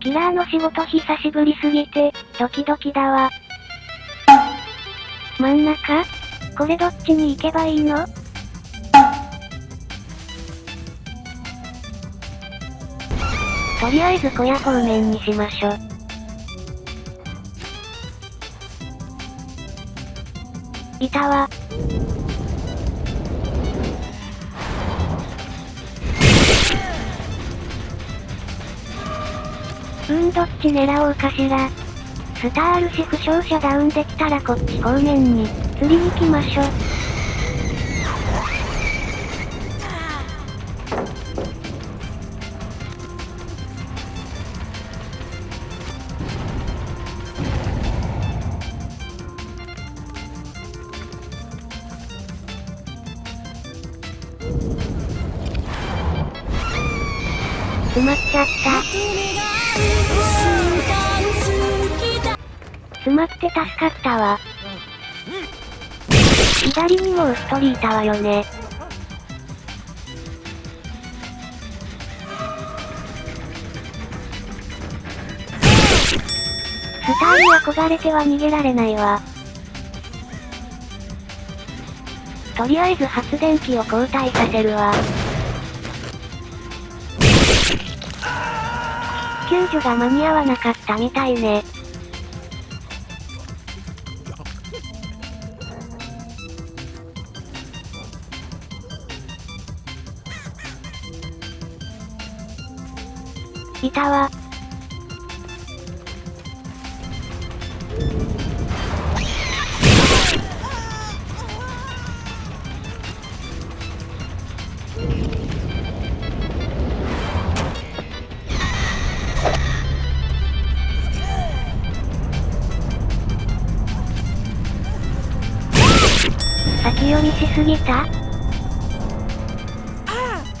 キラーの仕事久しぶりすぎて、ドキドキだわ。真ん中？これどっちに行けばいいの？とりあえず小屋方面にしましょ。いたわ。ーんどっち狙おうかしら。スターあるし負傷者ダウンできたらこっち方面に、釣りに行きましょ。埋まっちゃった。詰まって助かったわ。左にもウストリーたわよね。スターに憧れては逃げられないわ。とりあえず発電機を交代させるわ。救助が間に合わなかったみたいね。いたわ。読みしすぎた？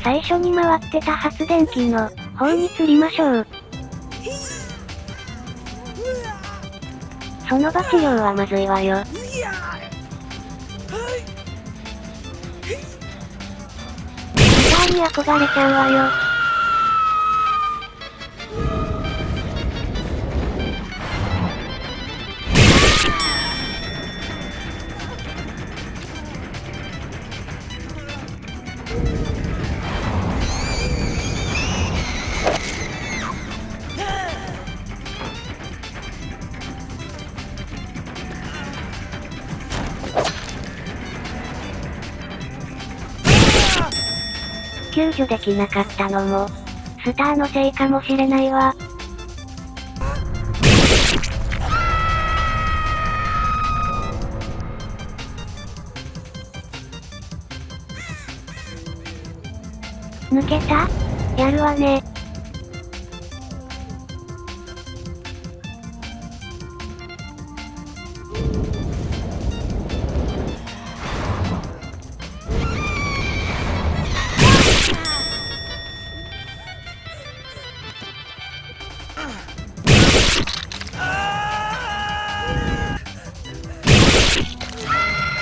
最初に回ってた発電機の方に釣りましょう。その場治療はまずいわよ。スターに憧れちゃうわよ。救助できなかったのも、スターのせいかもしれないわ。抜けたやるわね。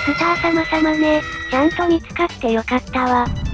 スター様様ね、ちゃんと見つかってよかったわ。